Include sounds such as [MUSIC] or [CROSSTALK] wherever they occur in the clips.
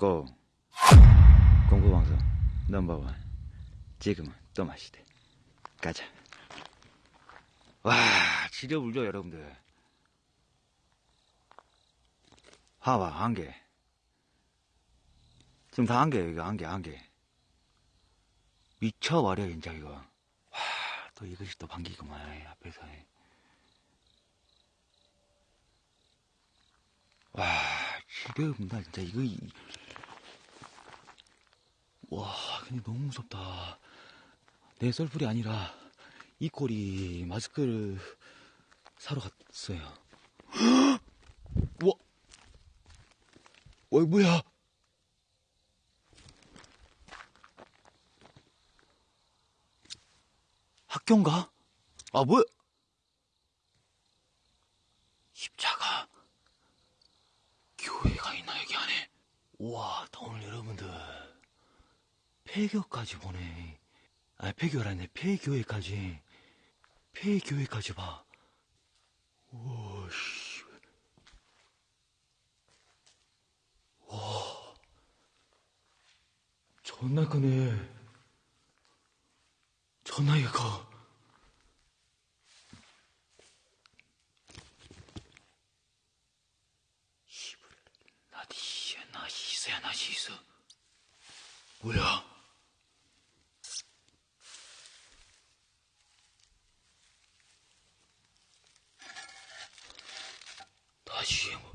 고. 공부방송 넘버원. 지금은 또 마시대. 가자. 와 지려 울죠 여러분들. 봐봐 한개 지금 다 한개 이거. 한개 한개 미쳐버려 진짜 이거. 와 또 이것이 또 반기구만 앞에서. 와 지려운다 진짜. 이거 이- 와, 근데 너무 무섭다. 내 썰풀이 아니라 이 꼴이 마스크를 사러 갔어요. [GASPS] 와, 와, 뭐야? 학교인가? 아, 뭐야? 십자가. 교회가 있나, 여기 안에? 나 오늘 여러분들. 폐교까지 보네. 아, 폐교라네. 폐교회까지. 폐교회까지 봐. 우와, 씨. 와. 존나 크네. 존나 이가 커. 나디야, 나시스야, 나시스. 뭐야? 다시 뭐.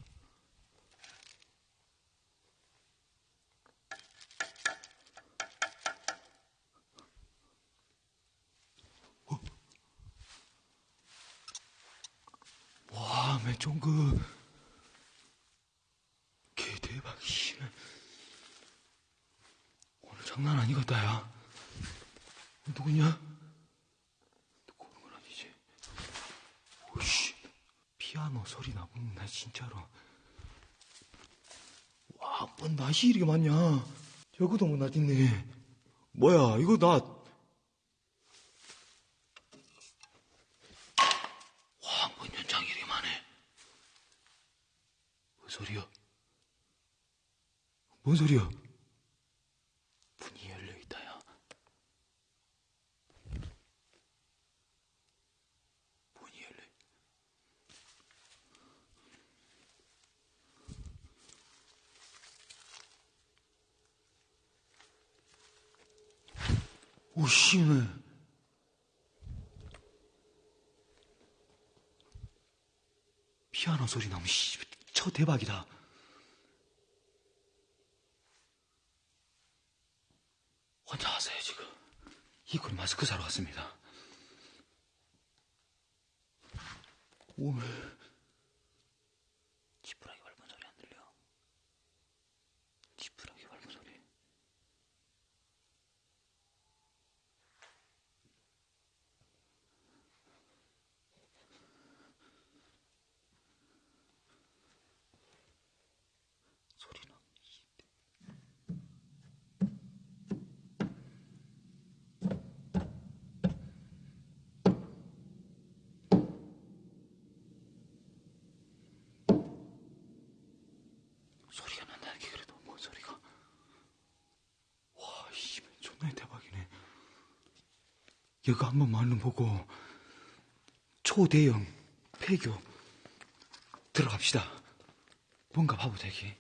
어? 와, 매종그 개 대박, 씨. 오늘 장난 아니겠다, 야. 누구냐? 누구 오는 건 아니지? 오씨. 피아노 소리 나본다, 진짜로. 와, 뭔 낯이 이렇게 많냐? 저거도 뭐 낯있네. 뭐야, 이거 나. 와, 뭔 연장이 이렇게 많네. 뭔 소리야? 뭔 소리야? 문이 열려있다, 야. 문이 열려. 오씨네. 피아노 소리 나면 씨, 저 대박이다. 혼자 하세요 지금. 이걸 마스크 사러 왔습니다. 오늘 지푸라기 밟은 소리 안 들려? 지푸라기 밟은 소리. 소리나. 소리가 난다는 게 그래도 뭔 소리가. 와, 씨, 존나 대박이네. 여기 한번 말름 보고 초대형 폐교 들어갑시다. 뭔가 봐보자, 이게.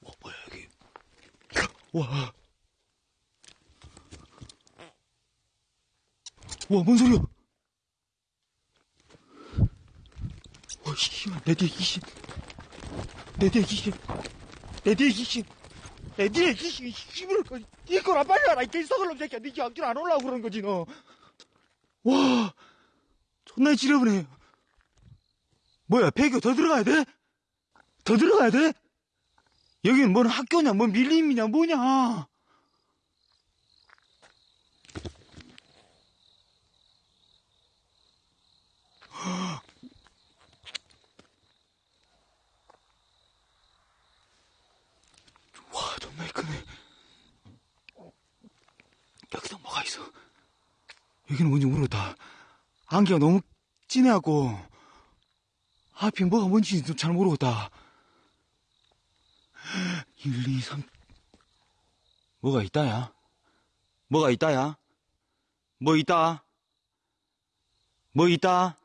와, 뭐야, 여기. 와. 와, 뭔 소리야? 와, 씨발, 내 뒤에 귀신. 내 뒤에 귀신. 내 뒤에 귀신. 귀신, 씨발, 이거나 빨리 와라, 이 개썩을 놈 새끼야. 니네 앞길 안 올라오고 그러는 거지, 너. 와, 존나 지려보네. 뭐야, 폐교 더 들어가야 돼? 더 들어가야 돼? 여기는 뭔 학교냐, 뭔 밀림이냐, 뭐냐. 와, 존나 크네. 여기도 뭐가 있어. 여기는 뭔지 모르겠다. 안개가 너무 진해갖고, 하필 뭐가 뭔지 좀잘 모르겠다. 1, 2, 3. 뭐가 있다야? 뭐가 있다야? 뭐 있다? 뭐 있다?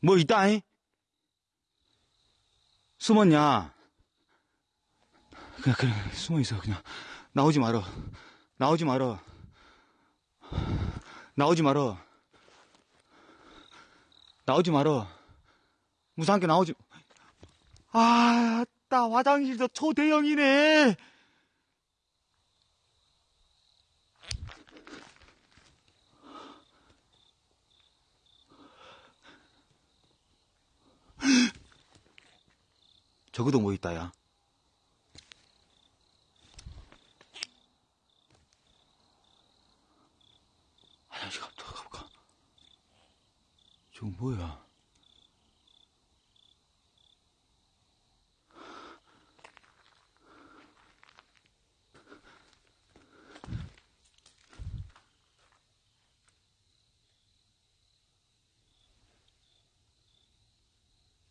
뭐 있다잉? 숨었냐? 그냥, 그냥, 숨어 있어, 그냥. 나오지 말어. 나오지 말어. 나오지 말어. 나오지 말어. 무상하게 나오지. 아, 나 화장실도 초대형이네. 저거도 뭐 있다, 야. 화장실 갔다 가볼까? 저거 뭐야?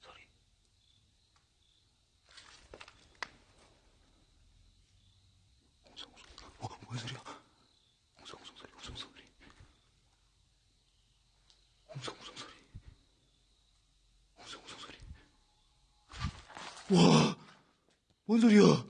소리. 웅성웅성. 어, 뭔 소리야? 웅성웅성 소리, 웅성웅성 소리. 웅성웅성 소리. 웅성웅성 소리. 와! 뭔 소리야?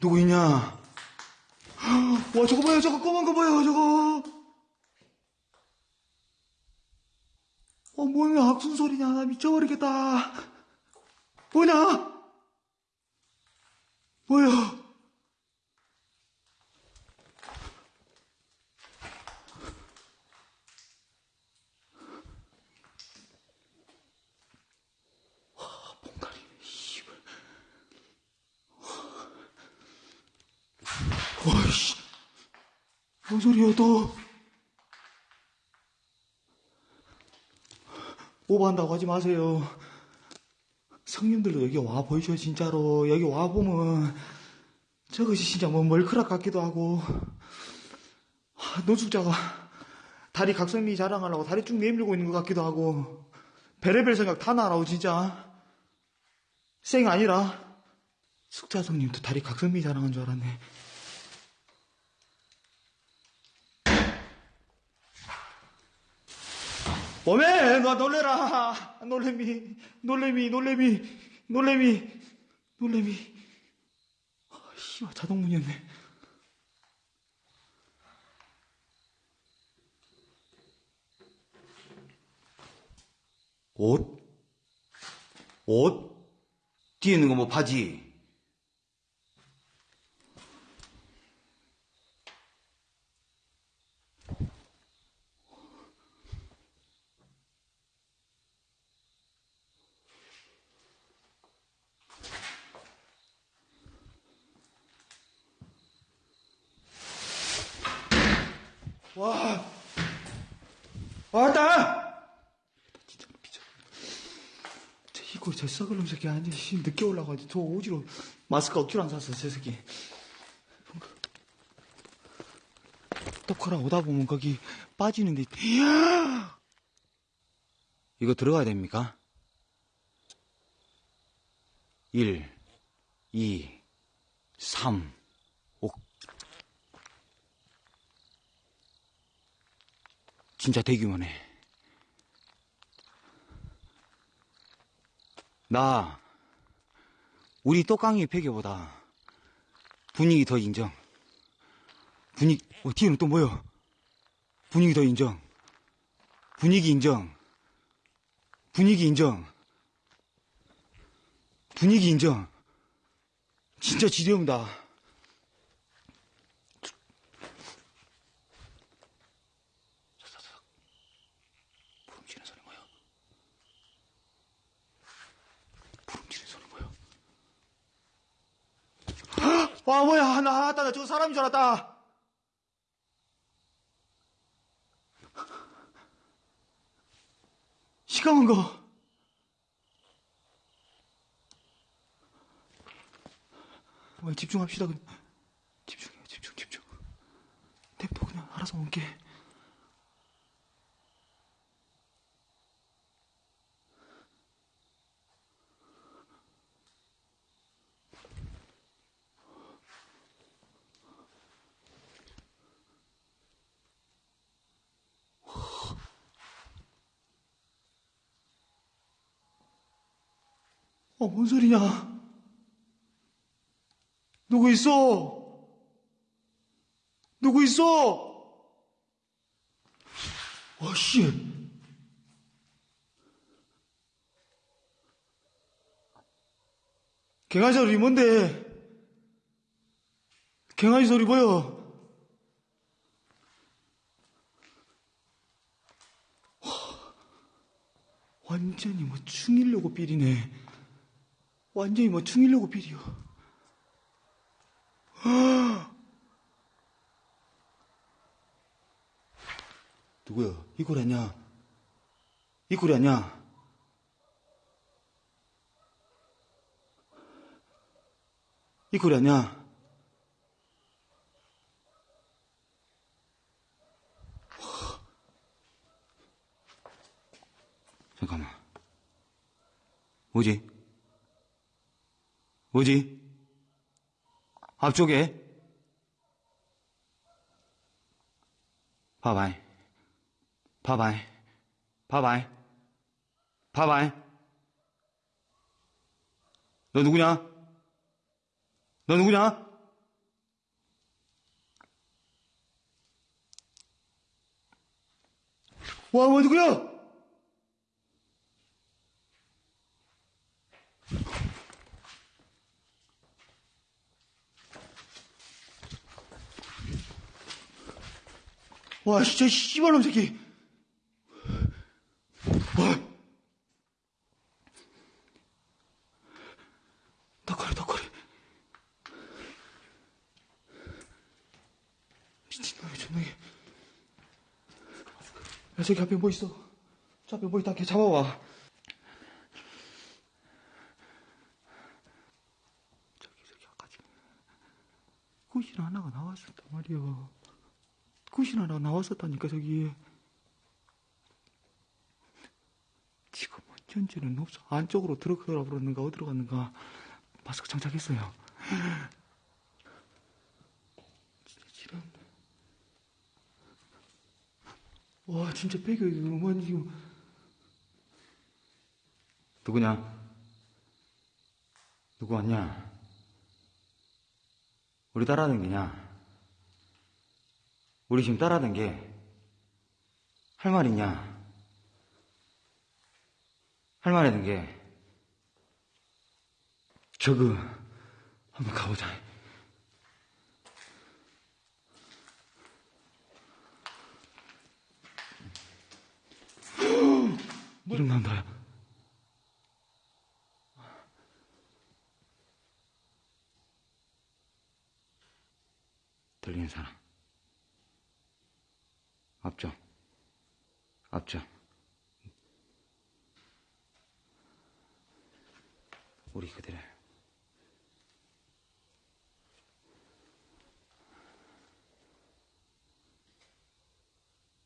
누구 있냐? [GASPS] 와, 저거 봐요, 저거 검은 거. 어, 뭐야, 악순 소리냐. 나 미쳐버리겠다. 뭐냐? 뭐야? 와, 봉다리, 씨발. 와이씨. 뭔 소리야, 또. 오버한다고 하지 마세요. 성님들도 여기 와 보이죠, 진짜로. 여기 와 보면, 저것이 진짜 뭐 멀크락 같기도 하고, 하, 노숙자가 다리 각선미 자랑하려고 다리 쭉 내밀고 있는 것 같기도 하고, 베레벨 생각 다 나라고, 진짜. 쌩 아니라, 숙자 성님도 다리 각선미 자랑한 줄 알았네. 오메, 너 놀래라. 놀래미, 놀래미, 놀래미, 놀래미, 놀래미. 아, 씨발, 자동문이었네. 옷? 옷? 뒤에 있는 거 뭐 바지? 와, 왔다! 진짜 미쳐. 저 이거 저 썩을 놈 새끼 아니 씨 늦게 올라가지고 저 오지로 마스크 억지로 안 샀어 저 새끼. 떡하라 오다 보면 거기 빠지는데 이야! 이거 들어가야 됩니까? 1, 2, 3, 진짜 대규모네. 나, 우리 똑강이 폐교보다 분위기 더 인정. 분위기, 어, 뒤에는 또 뭐야? 분위기 더 인정. 분위기 인정. 분위기 인정. 분위기 인정. 진짜 지려운다. 부름치는 소리 뭐야? 부름치는 소리 뭐야? 와 뭐야 나 알았다 나 저거 사람인 줄 알았다 시커먼 거. 왜 집중합시다. 그냥. 집중해요, 집중, 집중. 냅둬, 그냥 알아서 올게. 어, 뭔 소리냐? 누구 있어? 누구 있어? 어, 씨. 갱아지 소리 뭔데? 갱아지 소리 뭐야? 완전히 뭐 충일려고 삐리네. 완전히 뭐 충일려고 삐리요. [GASPS] 누구야? 이꼴 아냐? 이꼴이 아냐? 이꼴이 아냐? 잠깐만. 뭐지? 뭐지? 앞쪽에? 봐봐이. 봐봐이. 봐봐이. 봐봐이. 너 누구냐? 너 누구냐? 와, 뭐 누구야? 와, 진짜 씨발놈 새끼. 와. 덕거리, 덕거리. 미친놈이 존나게. 야, 저기 앞에 뭐 있어? 저 앞에 뭐 있다. 걔 잡아와. 저기, 저기, 아까 지금. 구신 하나가 나왔었단 말이야. 구신 하나 나왔었다니까, 저기. 지금 현재는 없어. 안쪽으로 들어가라 그러는가, 어디로 갔는가. 마스크 장착했어요. 지랄. 와, 진짜 배가 이거 뭐 지금. 누구냐? 누구 왔냐? 우리 따라다니냐? 우리 지금 따라하는 게 할 말 있냐? 할 말 있는 게 저그 한번 가보자. [GASPS] 이름 나온다. 들리는 사람. 앞쪽. 앞쪽. 우리 그대로.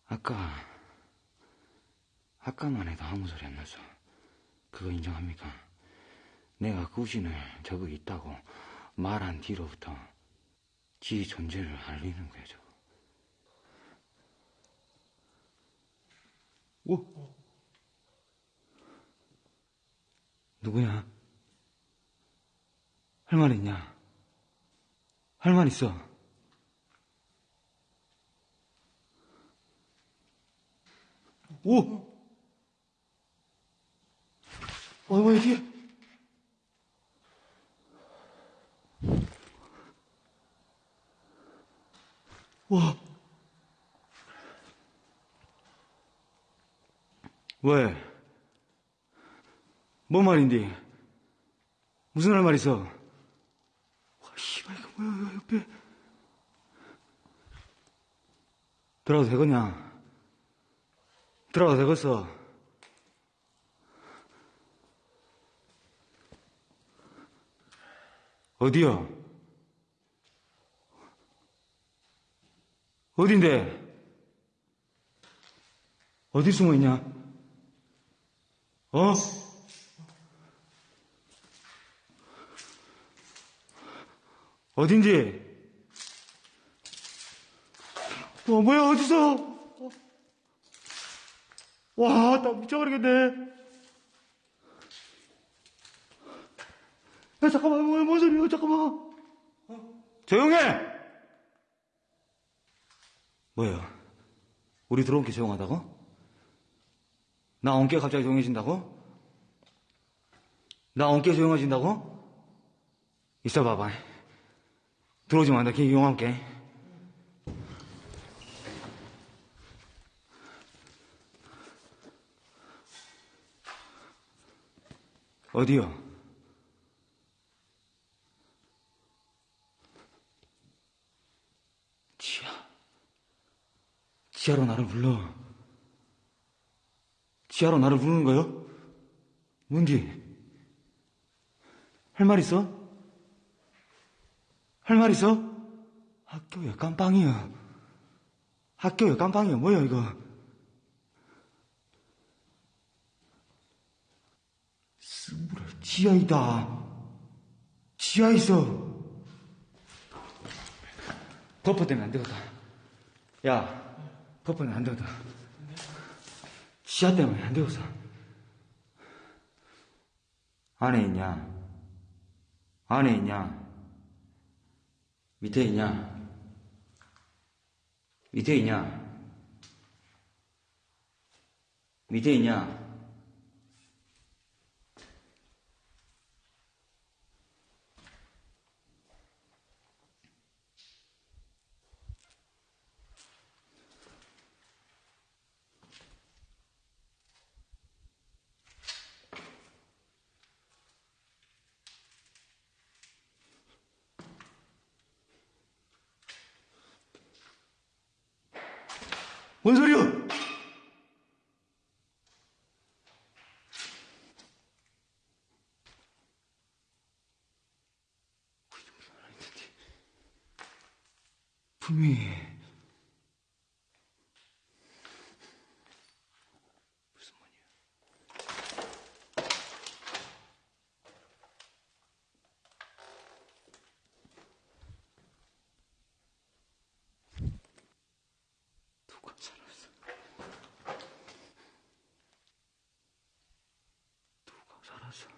아까, 아까만 해도 아무 소리 안 났어. 그거 인정합니까? 내가 구신을 저거 있다고 말한 뒤로부터 지 존재를 알리는 거야, 저거. 오! 누구야? 할말 있냐? 할 말 있어. 오! 어, 뭐야, 뒤에? 와. 왜? 뭔 말인데? 무슨 할 말 있어? 와, 씨발, 이거 뭐야, 옆에. 들어가도 되겠냐? 들어가도 되겠어? 어디요? 어딘데? 어디 숨어 있냐? 어? 어딘지? 와, 뭐야, 어디서? 어? 와, 나 미쳐버리겠네. 야, 잠깐만, 뭐야, 뭔 소리야, 잠깐만. 어? 조용해! 뭐야? 우리 들어온 게 조용하다고? 나 온게 갑자기 조용해진다고? 나 온게 조용해진다고? 있어 봐봐. 들어오지 마, 나 걔 이용할게. 어디요? 지하. 지하로 나를 불러. 지하로 나를 부르는 거요? 뭔지? 할말 있어? 할 말 있어? 학교에 깜빵이야. 학교에 깜빵이야. 뭐야, 이거? 스물에 지하이다. 지하 있어. 버퍼 때문에 안 되겠다. 야, 버퍼는 안 되겠다. 지하 때문에 안 되겠어. 안에 있냐? 안에 있냐? 밑에 있냐? 밑에 있냐? 밑에 있냐? 뭔 소리야? 분명히 무슨 말이야? 누가 살았어? 누가 살았어?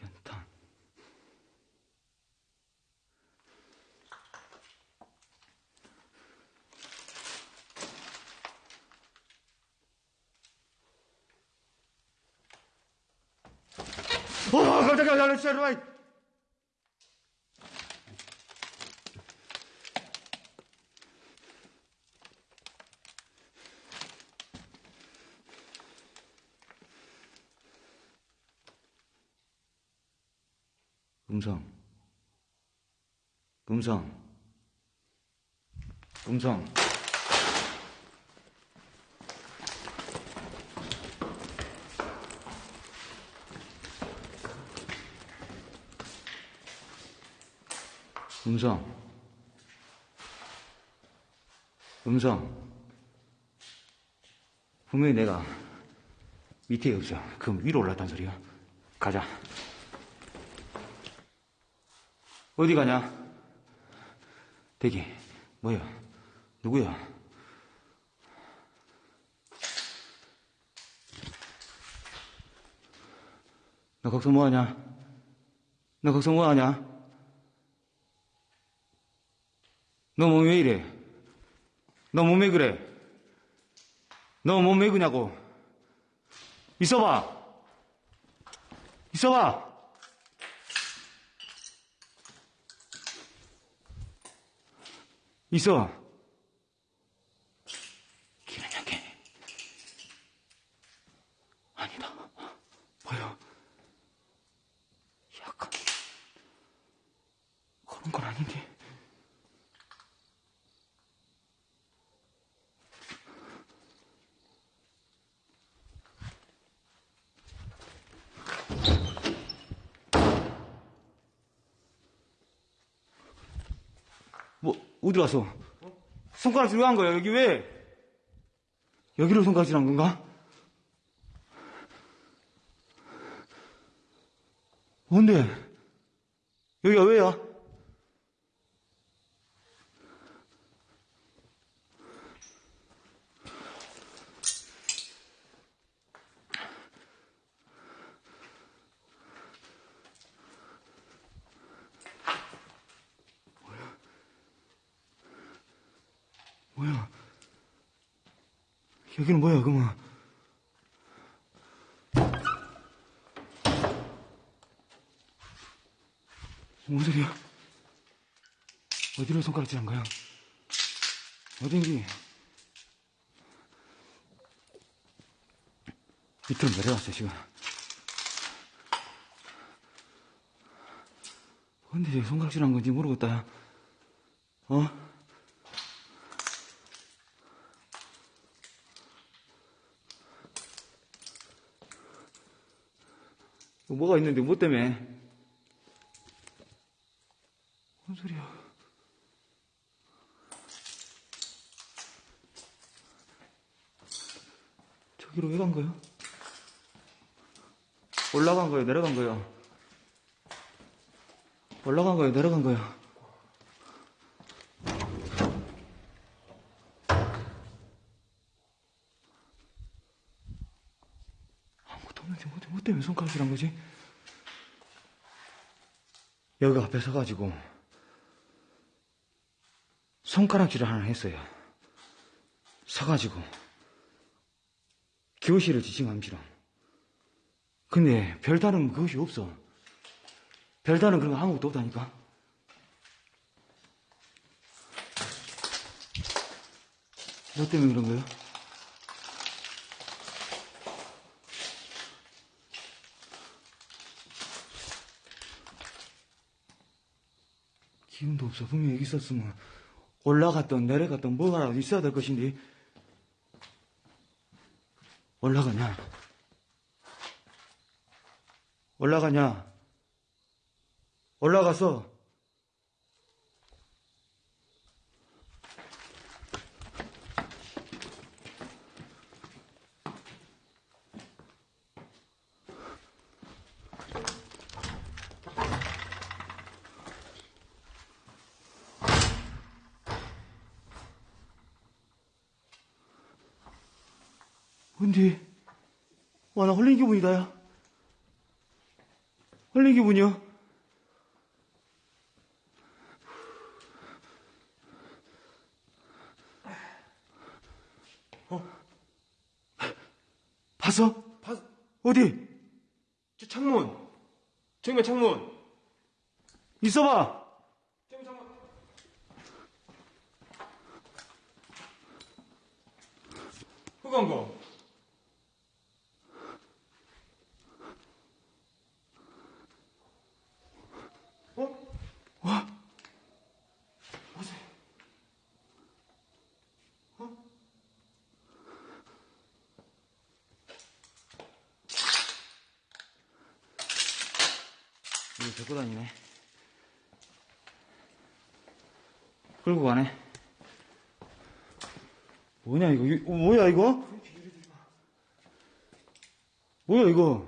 연탄. 어, 깜짝이야, 야, 진짜, 이리 음성. 음성. 음성. 음성. 음성. 분명히 내가 밑에 없어. 그럼 위로 올랐단 소리야. 가자. 어디 가냐? 대기, 뭐야? 누구야? 너 거기서 뭐하냐? 너 거기서 뭐하냐? 너 몸이 왜 이래? 너 몸 왜 그래? 너 몸 왜 그냐고? 있어봐! 있어봐! 있어. 길은 여기. 아니다. 뭐야? 약간 그런 건 아닌데. 갔어? 손가락질 왜 한 거야? 여기 왜? 여기로 손가락질 한 건가? 뭔데? 여기가 왜야? 여기는 뭐야, 그만. 뭔 소리야? 어디로 손가락질 한 거야? 어딘지. 밑으로 내려왔어, 지금. 근데 왜 손가락질 한 건지 모르겠다, 야. 어? 뭐가 있는데, 뭐 때문에? 뭔 소리야? 저기로 왜 간 거야? 올라간 거야, 내려간 거야? 올라간 거야, 내려간 거야? 아무것도 없는데, 뭐, 뭐 때문에 손가락질 한 거지? 여기 앞에 서가지고, 손가락질을 하나 했어요. 서가지고, 교실을 지칭함시로. 근데 별다른 그것이 없어. 별다른 그런 거 아무것도 없다니까. 너 때문에 그런 거야? 기운도 없어. 분명히 여기 있었으면 올라갔던 내려갔던 뭐가 있어야 될 것인데 올라가냐? 올라가냐? 올라가서 근데 와나 홀린 기분이다 야 기분이야 어? 봤어? 봐, 어디? 저 창문. 정면 창문. 있어봐 창문. 흑한 거. 와 보세요. 이거 데리고 다니네 끌고 가네 뭐냐 이거 이- 어, 뭐야 이거? 뭐야 이거?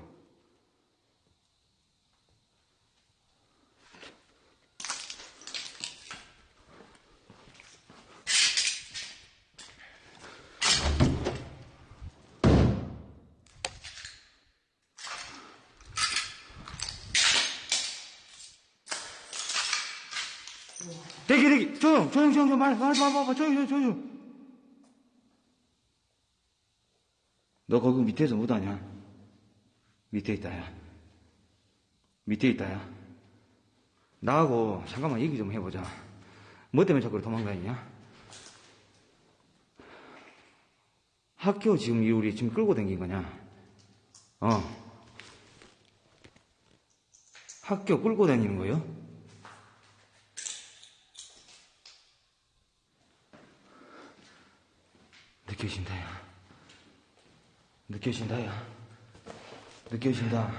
대기 조용 조용 조용 조용 말 말하지 마 봐, 조용 조용 조용 너 거기 밑에서 못하냐? 밑에 있다야. 밑에 있다야. 나하고 잠깐만 얘기 좀 해보자. 뭐 때문에 자꾸 도망다니냐? 학교 지금 이 우리 지금 끌고 다닌 거냐? 어. 학교 끌고 다니는 거요? 느껴진다, 야. 느껴진다, 야. 느껴진다.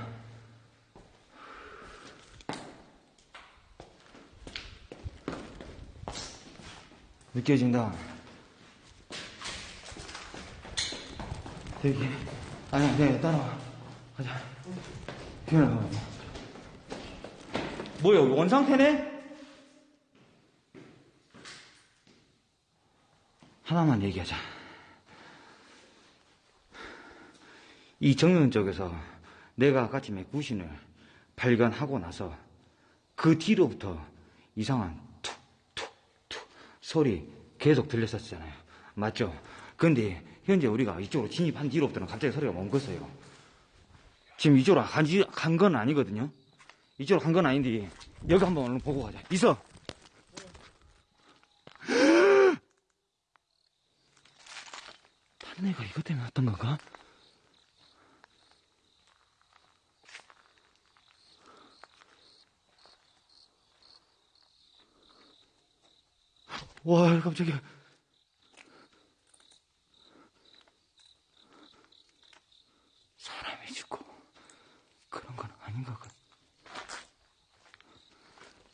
느껴진다. 대기. 아니야, 네, 따라와. 가자. 기현아, 뭐야, 원상태네? 하나만 얘기하자. 이 정면 쪽에서 내가 아침에 구신을 발견하고 나서 그 뒤로부터 이상한 툭, 툭, 툭 소리 계속 들렸었잖아요. 맞죠? 근데 현재 우리가 이쪽으로 진입한 뒤로부터는 갑자기 소리가 멈췄어요. 지금 이쪽으로 간 건 아니거든요. 이쪽으로 간 건 아닌데 여기 한번 얼른 보고 가자. 있어. [GASPS] 애가 이것 때문에 왔던 건가? 와, 깜짝이야. 사람이 죽고 그런 건 아닌 것 같.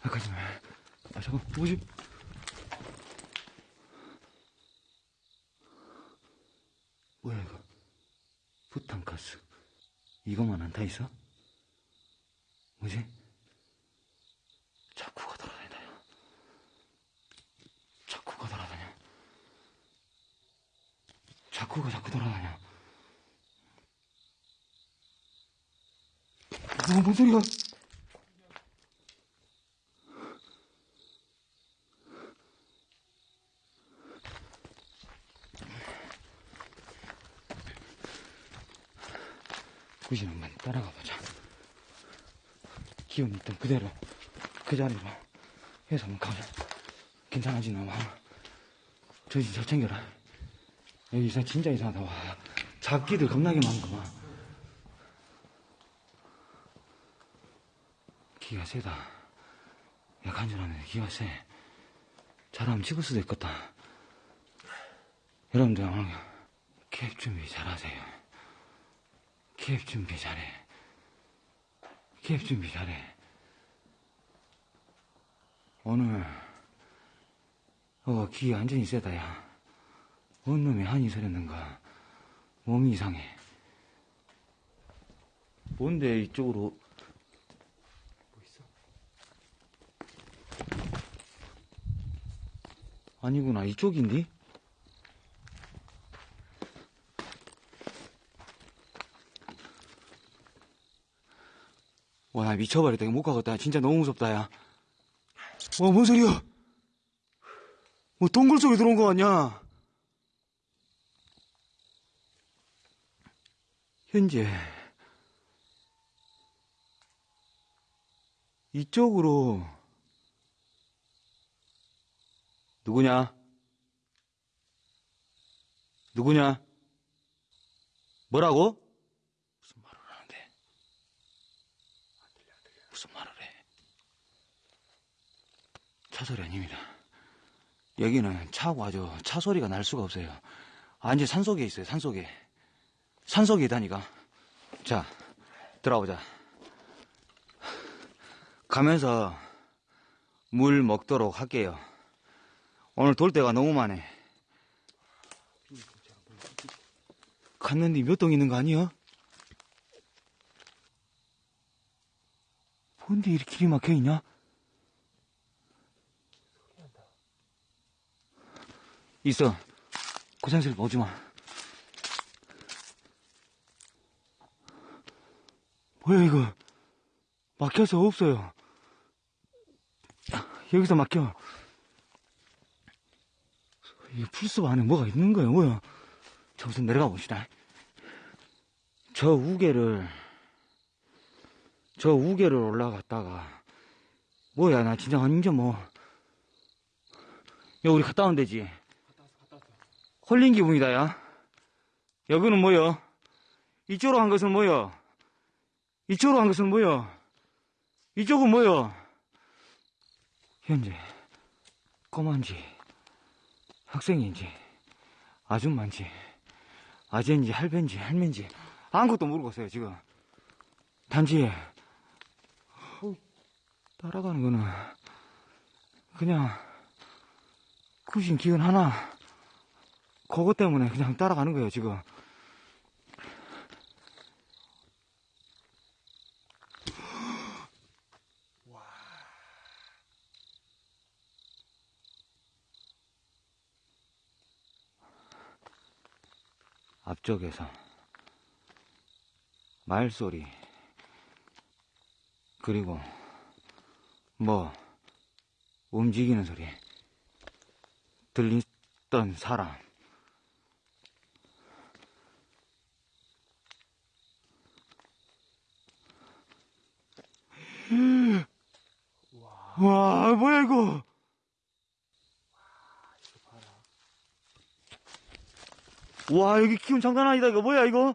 아, 가지 마. 아, 잠깐, 뭐지? 뭐야, 이거? 부탄가스. 이것만 안 타 있어? 뭐지? 자꾸가 돌아다닌다요. 자꾸가 돌아다녀. 자꾸가 자꾸 돌아다녀. 어, 뭔 소리야? 구신 한번 따라가 보자. 기운이 있던 그대로, 그 자리로 해서 한번 가자. 괜찮아지나 봐. 저 진짜 챙겨라. 여기 이상 진짜 이상하다. 와. 잡기들 겁나게 많구만. 기가 세다. 야, 간절하네. 기가 세. 잘하면 찍을 수도 있겠다. 여러분들, 오늘 캡 준비 잘하세요. 캡 준비 잘해. 캡 준비 잘해. 오늘, 어, 기 완전히 세다, 야. 뭔 놈이 한이 서렸는가. 몸이 이상해. 뭔데, 이쪽으로. 뭐 있어? 아니구나, 이쪽인데? 와, 나 미쳐버렸다. 못 가겠다. 진짜 너무 무섭다, 야. 와, 뭔 소리야? 뭐, 동굴 속에 들어온 거 같냐? 현재, 이쪽으로, 누구냐? 누구냐? 뭐라고? 무슨 말을 하는데? 무슨 말을 해? 차 소리 아닙니다. 여기는 차고 아주 차 소리가 날 수가 없어요. 완전 산속에 있어요, 산속에. 산속에 있다니까. 자, 들어보자. 가면서 물 먹도록 할게요. 오늘 돌 때가 너무 많네. 갔는데 몇 동 있는 거 아니야? 뭔데 이렇게 길이 막혀 있냐? 있어. 고생스럽게 오지 마. 뭐야, 이거. 막혀서 없어요. 여기서 막혀. 이 풀숲 안에 뭐가 있는 거야, 뭐야. 저 우선 내려가 봅시다. 저 우개를, 저 우개를 올라갔다가, 뭐야, 나 진짜 완전 뭐, 야, 우리 갔다 온 데지? 홀린 기분이다, 야. 여기는 뭐여? 이쪽으로 간 것은 뭐여? 이쪽으로 간 것은 뭐여? 이쪽은 뭐여? 현재, 꼬만지, 학생인지, 아줌마인지, 아재인지, 할배인지, 할매인지, 아무것도 모르겠어요, 지금. 단지, 따라가는 거는, 그냥, 구신 기운 하나, 그것 때문에 그냥 따라가는 거예요, 지금. 앞쪽에서 말소리 그리고 뭐 움직이는 소리 들리던 사람 와 뭐야 이거 와 여기 기운 장난 아니다 이거. 뭐야 이거?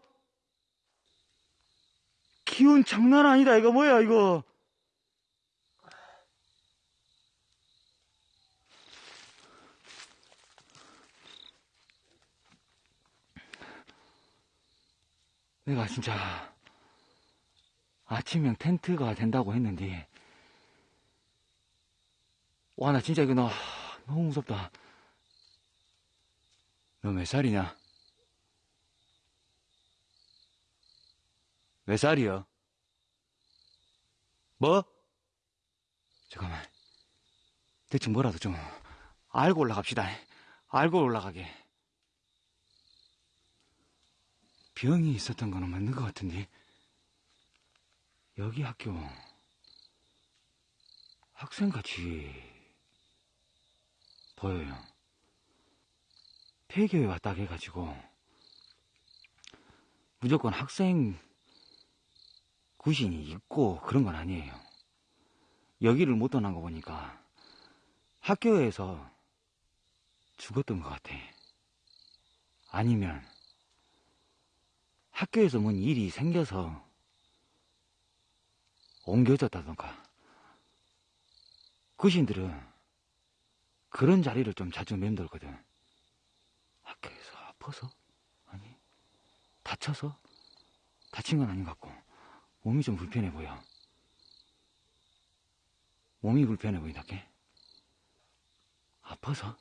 기운 장난 아니다 이거. 뭐야 이거? 내가 진짜 아침형 텐트가 된다고 했는데. 와 나 진짜 이거 나 너무 무섭다. 너 몇 살이냐? 몇 살이요? 뭐? 잠깐만. 대충 뭐라도 좀 알고 올라갑시다. 알고 올라가게. 병이 있었던 거는 맞는 것 같은데. 여기 학교 학생같이 보여요. 폐교에 왔다 해가지고 무조건 학생 구신이 있고 그런 건 아니에요. 여기를 못 떠난 거 보니까 학교에서 죽었던 것 같아. 아니면 학교에서 뭔 일이 생겨서 옮겨졌다던가. 구신들은 그런 자리를 좀 자주 맴돌거든. 학교에서 아파서? 아니, 다쳐서? 다친 건 아닌 것 같고. 몸이 좀 불편해 보여. 몸이 불편해 보인다, 게 아파서?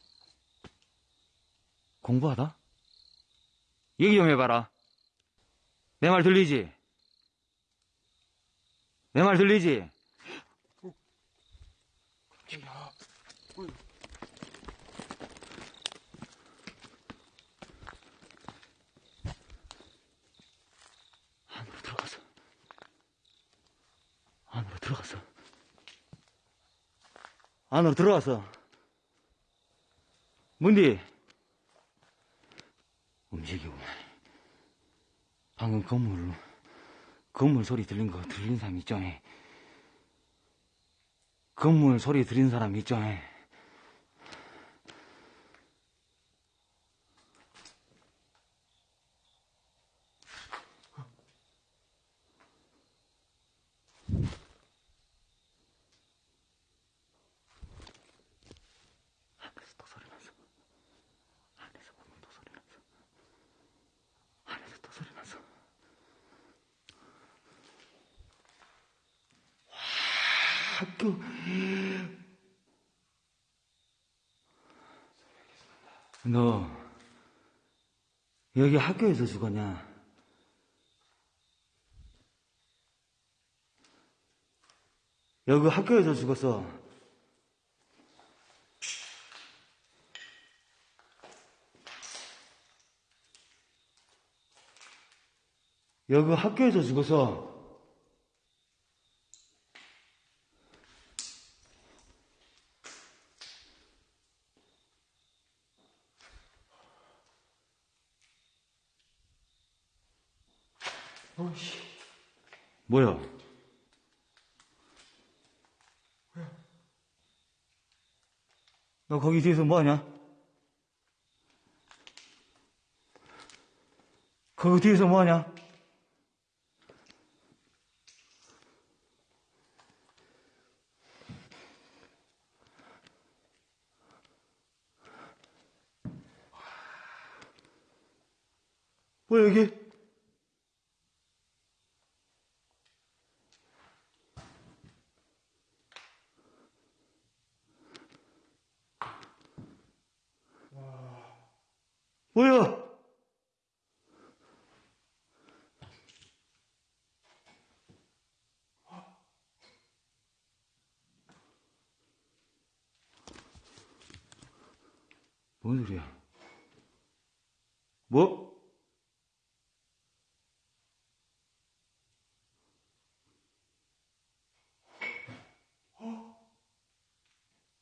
공부하다? 얘기 좀 해봐라. 내 말 들리지? 내 말 들리지? 야, 안으로 들어가서. 안으로 들어가서. 안으로 들어가서. 문디. 움직이고. 방금 건물, 건물 소리 들린 거 들린 사람 있죠? 에? 건물 소리 들린 사람 있죠? 에? 안에서 또 소리 났어. 안에서 보면 또 소리 났어. 안에서 또 소리 났어. 와, 학교. 너, 여기 학교에서 죽었냐? 여기 학교에서 죽었어. 여기 학교에서 죽어서 어 뭐야? 너 거기 뒤에서 뭐하냐? 거기 뒤에서 뭐하냐? 뭐야 여기? 뭔 소리야? 뭐?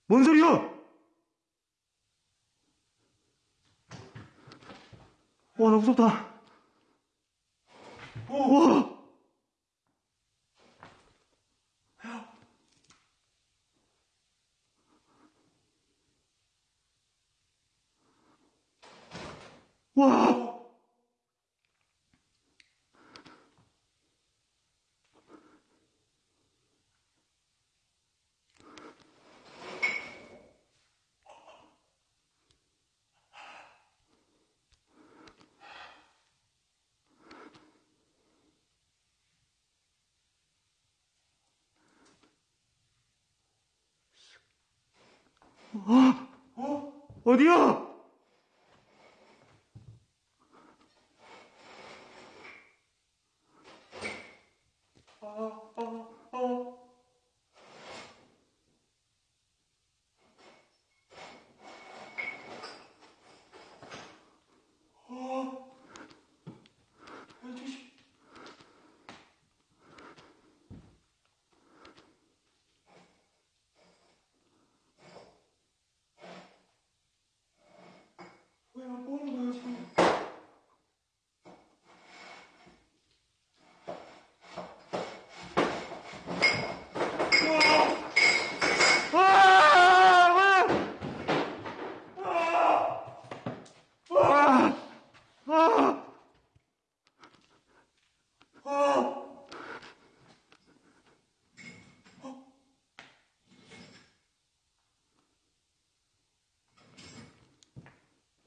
뭔 소리야? 와, 나 무섭다. 와! 와! 어디야? 뭐야, 뭐 하는 거야, 지금? 아! 아! 아!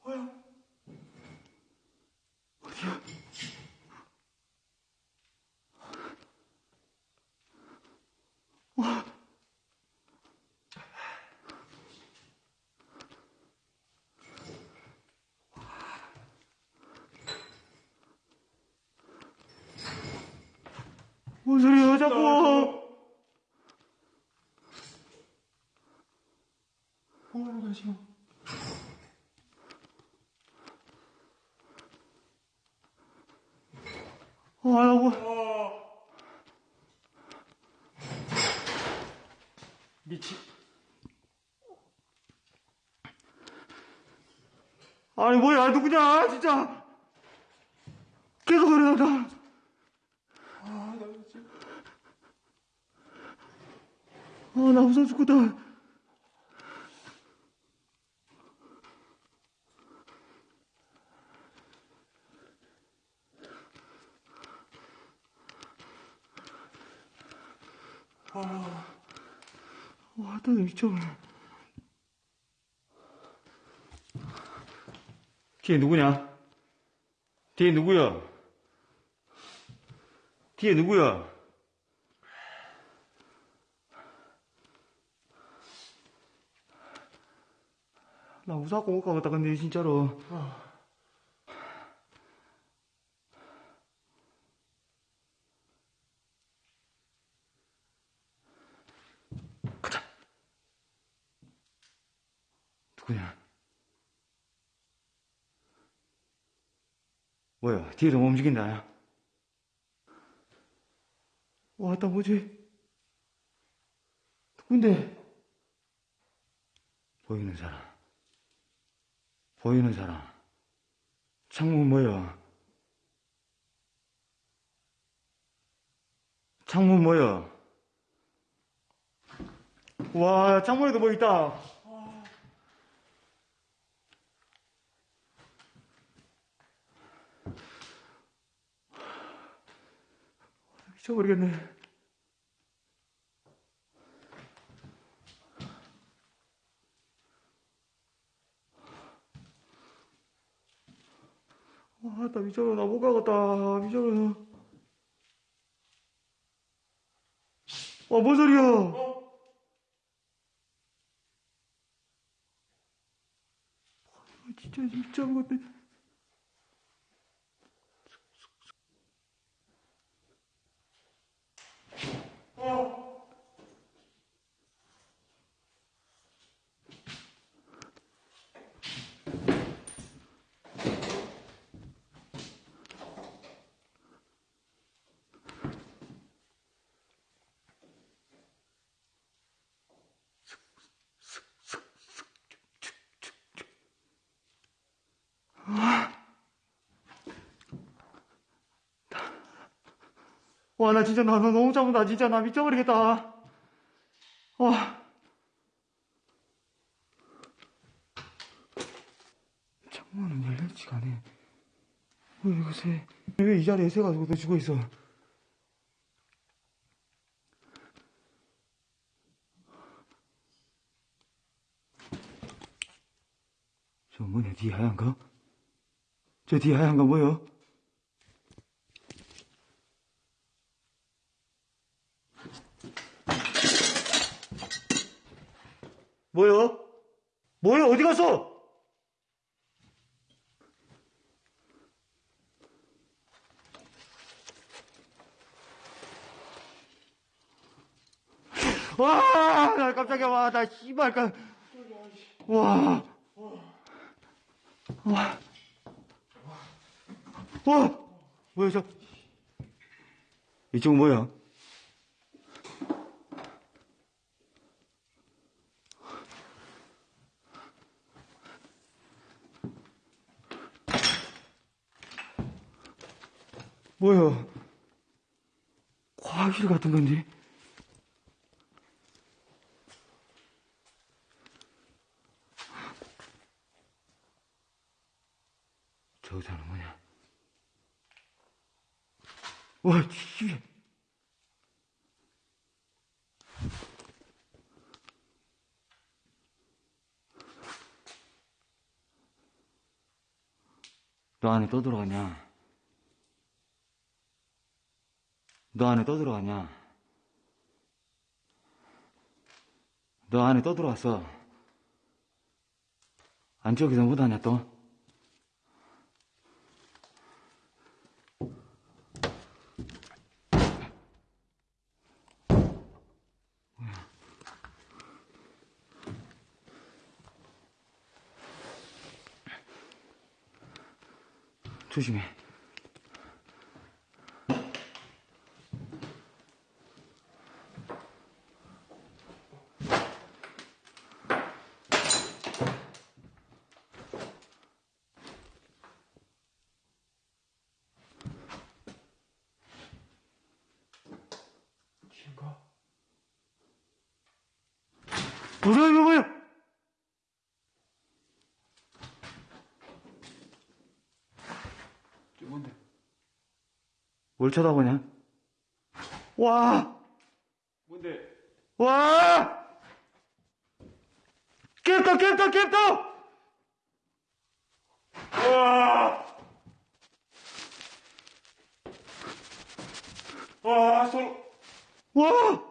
뭐야? 뭔 소리야, 자꾸! 뭐 거야, 지금? 아, 나 뭐. 미치. 아니, 뭐야, 누구냐, 진짜! 계속 소리 난다. 아, 나 지금. 아, 나 무서워 죽겠다. 와, 또 미쳐버려. 뒤에 누구냐? 뒤에 누구야? 뒤에 누구야? 나못 가겠다, 근데 진짜로. 가자. 누구냐? 뭐야, 뒤에서 뭐 움직인다. 와, 나 뭐지? 누군데? 보이는 사람. 보이는 사람. 창문 뭐야? 창문 뭐야? 와, 창문에도 뭐 있다. 미쳐버리겠네. 와, 나 미쳐버려. 나못 가겠다. 미쳐버려. 와, 뭔 소리야? 아, 진짜 미쳐한 것들. 와, 나 진짜, 나, 나 너무 짜증나. 진짜, 나 미쳐버리겠다. 와. 창문은 열렸지가 않네. 왜 이거 새, 왜 이 자리에 새 가지고 너 죽어 있어? 저 뭐냐, 뒤에 하얀 거? 저 뒤에 하얀 거 뭐요? 뭐요? 뭐요? 어디 갔어? 와, 나 깜짝이야, 와, 나 씨발, 깜, 와, 와, 와, 뭐야, 저, 이쪽 뭐야? 뭐야? 과학실 같은 건데? 저 의자는 뭐냐? 와, 씨. 너 안에 또 들어가냐? 너 안에 또 들어갔냐? 너 안에 또 들어왔어. 안쪽에서 못하냐 또? 조심해. 뭐야? 저 뭔데? 뭘 쳐다보냐? 와! 뭔데? 와! 깼다, 깼다, 깼다! 와! 와, 손, 와!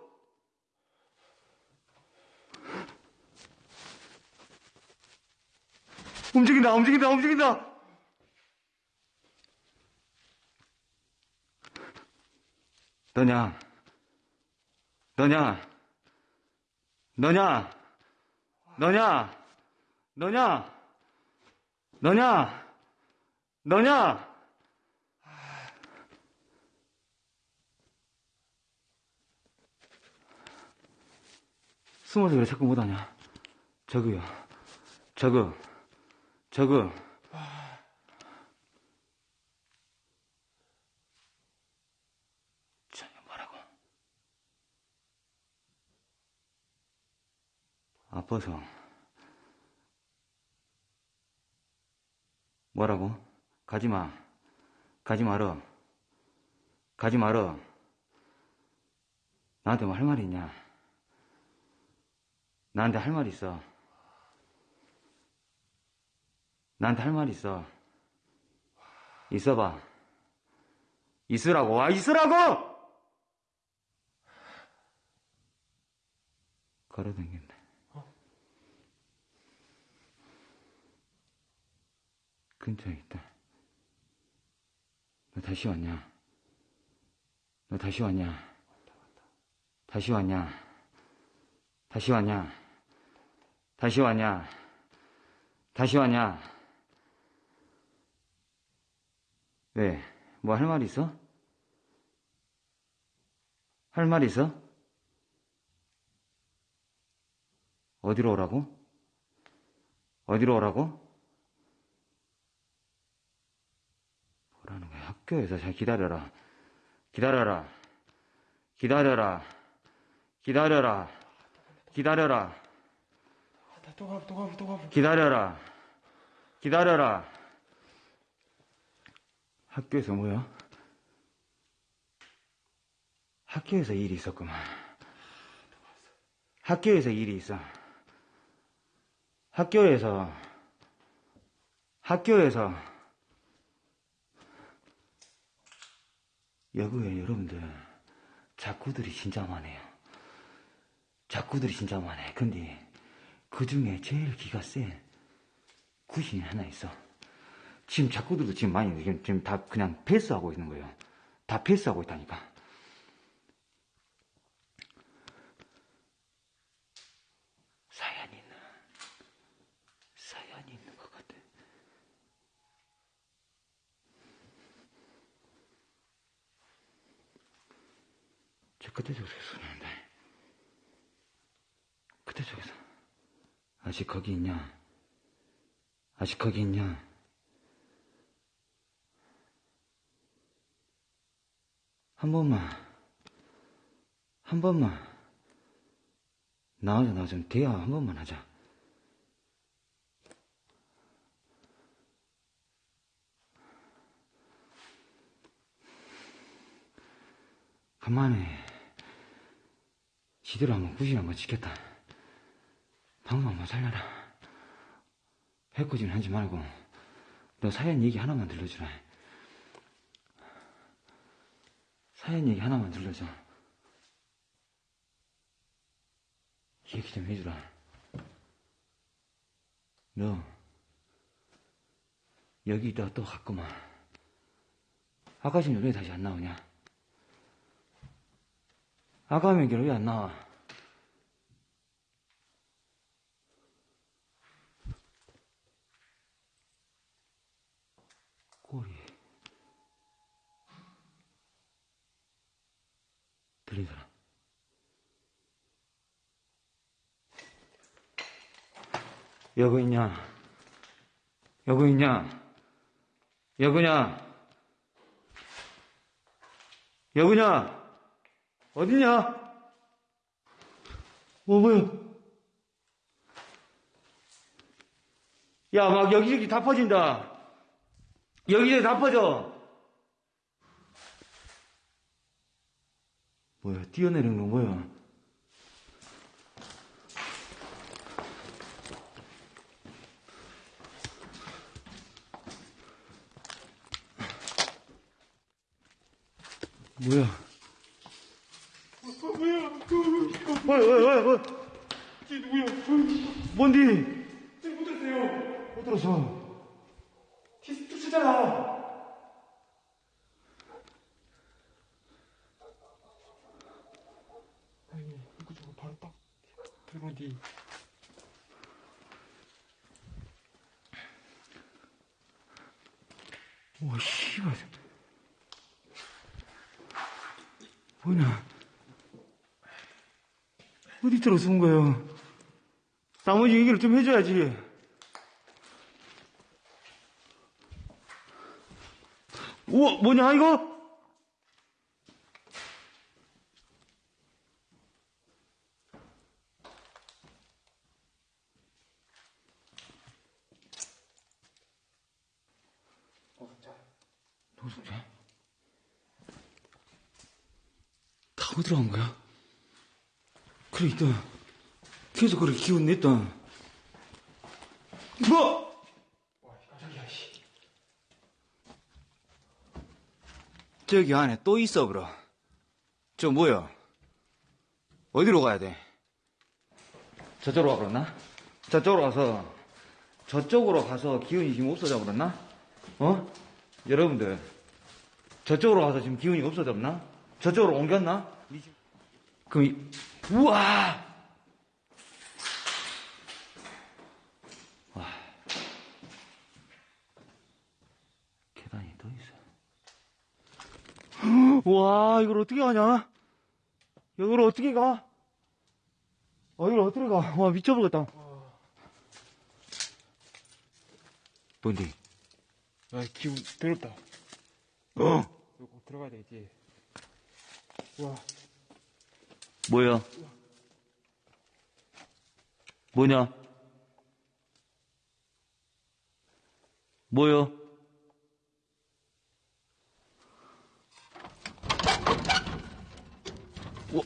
움직인다, 움직인다, 움직인다! 너냐? 너냐? 너냐? 너냐? 너냐? 너냐? 너냐? 숨어서 왜 자꾸 못하냐? 저거요. 저거. 저거. 저게 뭐라고? 아파서. 뭐라고? 가지 마. 가지 말어. 가지 말어. 나한테 뭐 할 말이 있냐? 나한테 할말 있어. 나한테 할 말 있어. 있어봐. 있으라고. 와, 있으라고! 걸어다녔네. 근처에 있다. 너 다시 왔냐? 너 다시 왔냐? 다시 왔냐? 다시 왔냐? 다시 왔냐? 다시 왔냐? 왜? 뭐 할 말 있어? 할 말 있어? 어디로 오라고? 어디로 오라고? 뭐라는 거야? 학교에서 잘 기다려라. 기다려라. 기다려라. 기다려라. 기다려라. 가봐. 기다려라. 기다려라. 학교에서 뭐야? 학교에서 일이 있었구만. 학교에서 일이 있어. 학교에서, 학교에서, 여고에 여러분들, 작구들이 진짜 많아요. 작구들이 진짜 많아요. 근데, 그 중에 제일 기가 센 구신이 하나 있어. 지금 작구들도 지금 많이, 지금, 지금 다 그냥 패스하고 있는 거예요. 다 패스하고 있다니까. 사연이 있는, 사연이 있는 것 같아. 저 끝에 쪽에서 쏘는데. 끝에 쪽에서. 아직 거기 있냐? 아직 거기 있냐? 한 번만, 한 번만, 나와줘, 나와줘. 대화 한 번만 하자. 간만에, 지대로 한번 구실 한번 지켰다. 방금 한번 살려라. 해코지는 하지 말고, 너 사연 얘기 하나만 들려주라. 사연 얘기 하나만 들려줘. 얘기 좀 해주라. 너, 여기 있다가 또 갔구만. 아까 지금 왜 다시 안 나오냐? 아까 명기는 왜안 나와? 꼬리. 들린 사람. 여고 있냐? 여고 있냐? 여고냐? 여고냐? 어디냐? 어, 뭐야? 야, 막 여기저기 다 퍼진다. 여기저기 다 퍼져. 뭐야, 뛰어내린 거 뭐야? 뭐야? 어, 뭐야? 왜, 왜? 쟤 누구야? 뭔디? 쟤못 들었어요. 못 들었어. 티 쫓잖아. 아니, 이거 저거 바로 딱 들 뒤. 와, 씨발. 뭐냐? 어디 들어서 온 거야? 나머지 얘기를 좀 해줘야지. 우와, 뭐냐, 이거? 노숙자? 타고 들어간 거야? 그래, 있다. 계속 그렇게 기운 냈다. 뭐? 저기 안에 또 있어, 그럼. 저 뭐야? 어디로 가야 돼? 저쪽으로 가버렸나? 저쪽으로 가서, 저쪽으로 가서 기운이 지금 없어져 버렸나? 어? 여러분들, 저쪽으로 가서 지금 기운이 없어졌나? 저쪽으로 옮겼나? 그럼, 이, 우와! 와. 계단이 또 있어. 와, 이걸 어떻게 가냐? 이걸 어떻게 가? 어, 이걸 어떻게 가? 와, 미쳐버렸다. 뭔데? 아, 기운 더럽다. 어. 이거 들어가야 되겠지. 와. 뭐야? 뭐냐? 뭐요? 오.